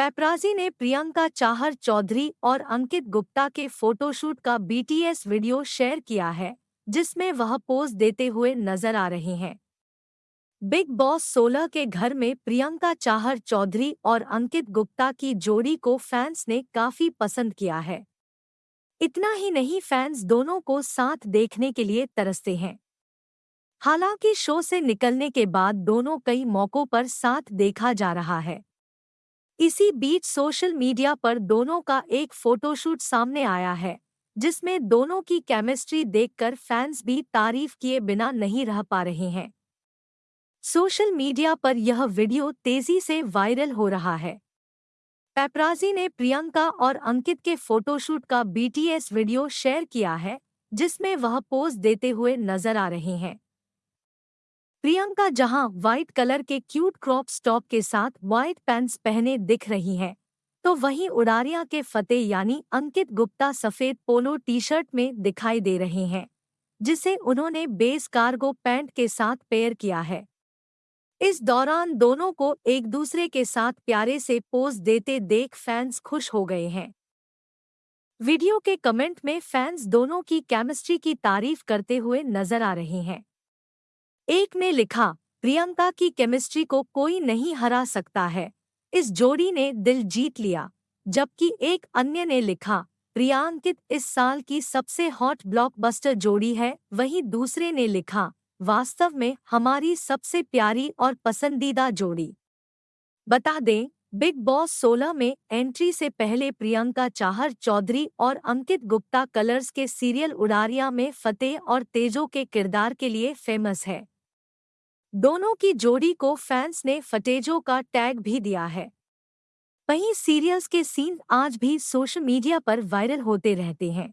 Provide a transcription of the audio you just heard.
Paparazzi ने प्रियंका चाहर चौधरी और अंकित गुप्ता के फोटोशूट का बीटीएस वीडियो शेयर किया है, जिसमें वह पोज देते हुए नज़र आ रहे हैं। बिग बॉस 16 के घर में प्रियंका चाहर चौधरी और अंकित गुप्ता की जोड़ी को फैंस ने काफ़ी पसंद किया है। इतना ही नहीं, फैंस दोनों को साथ देखने के लिए तरसते हैं। हालाँकि शो से निकलने के बाद दोनों कई मौकों पर साथ देखा जा रहा है। इसी बीच सोशल मीडिया पर दोनों का एक फोटोशूट सामने आया है, जिसमें दोनों की केमिस्ट्री देखकर फैंस भी तारीफ़ किए बिना नहीं रह पा रहे हैं। सोशल मीडिया पर यह वीडियो तेज़ी से वायरल हो रहा है। पैपराजी ने प्रियंका और अंकित के फोटोशूट का बीटीएस वीडियो शेयर किया है, जिसमें वह पोज देते हुए नज़र आ रहे हैं। प्रियंका जहाँ व्हाइट कलर के क्यूट क्रॉप स्टॉप के साथ व्हाइट पैंट्स पहने दिख रही हैं तो वहीं उड़ारिया के फतेह यानी अंकित गुप्ता सफ़ेद पोलो टी शर्ट में दिखाई दे रहे हैं, जिसे उन्होंने बेस कार्गो पैंट के साथ पेयर किया है। इस दौरान दोनों को एक दूसरे के साथ प्यारे से पोज देते देख फैंस खुश हो गए हैं। वीडियो के कमेंट में फैंस दोनों की केमिस्ट्री की तारीफ़ करते हुए नज़र आ रहे हैं। एक ने लिखा, प्रियंका की केमिस्ट्री को कोई नहीं हरा सकता है। इस जोड़ी ने दिल जीत लिया। जबकि एक अन्य ने लिखा, प्रियांकित इस साल की सबसे हॉट ब्लॉकबस्टर जोड़ी है। वहीं दूसरे ने लिखा, वास्तव में हमारी सबसे प्यारी और पसंदीदा जोड़ी। बता दें, बिग बॉस 16 में एंट्री से पहले प्रियंका चाहर चौधरी और अंकित गुप्ता कलर्स के सीरियल उड़ारिया में फतेह और तेजो के किरदार के लिए फ़ेमस है। दोनों की जोड़ी को फैंस ने फटेजों का टैग भी दिया है। वहीं सीरियल्स के सीन आज भी सोशल मीडिया पर वायरल होते रहते हैं।